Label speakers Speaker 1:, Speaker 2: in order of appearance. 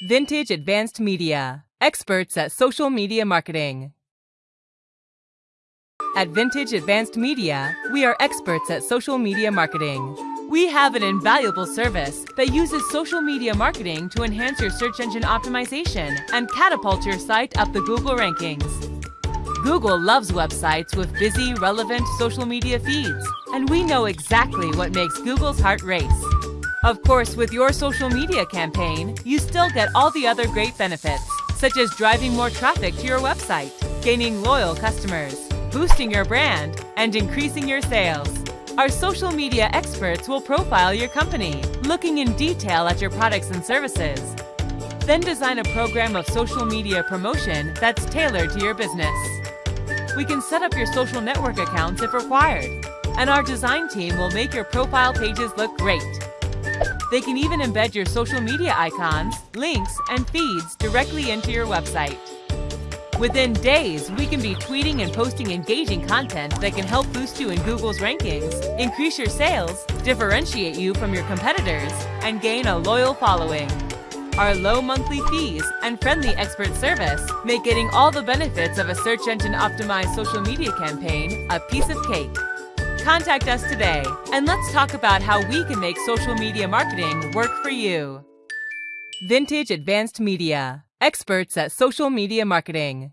Speaker 1: Vintage Advanced Media, experts at social media marketing. At Vintage Advanced Media, we are experts at social media marketing. We have an invaluable service that uses social media marketing to enhance your search engine optimization and catapult your site up the Google rankings. Google loves websites with busy, relevant social media feeds, and we know exactly what makes Google's heart race. Of course, with your social media campaign, you still get all the other great benefits, such as driving more traffic to your website, gaining loyal customers, boosting your brand, and increasing your sales. Our social media experts will profile your company, looking in detail at your products and services. Then design a program of social media promotion that's tailored to your business. We can set up your social network accounts if required, and our design team will make your profile pages look great. They can even embed your social media icons, links, and feeds directly into your website. Within days, we can be tweeting and posting engaging content that can help boost you in Google's rankings, increase your sales, differentiate you from your competitors, and gain a loyal following. Our low monthly fees and friendly expert service make getting all the benefits of a search engine optimized social media campaign a piece of cake. Contact us today and let's talk about how we can make social media marketing work for you. Vintage Advanced Media, experts at social media marketing.